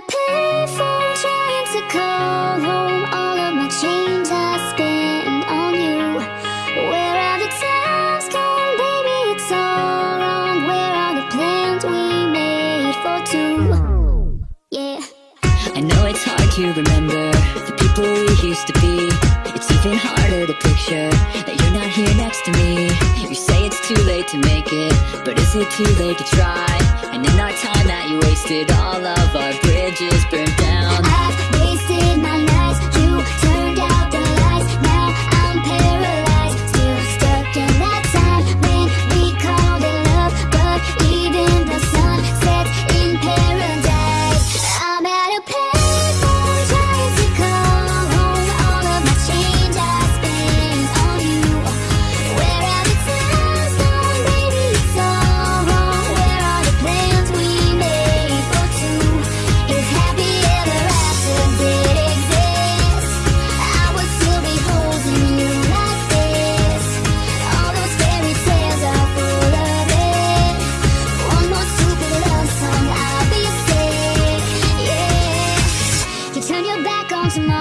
a payphone trying to call home. All of my change I spent on you. Where are the times gone, baby, it's all wrong. Where are the plans we made for two? Yeah. I know it's hard to remember the people we used to be. It's even harder to picture that you're not here next to me late to make it, but is it too late to try? And in our time that you wasted, all of our bridges songs my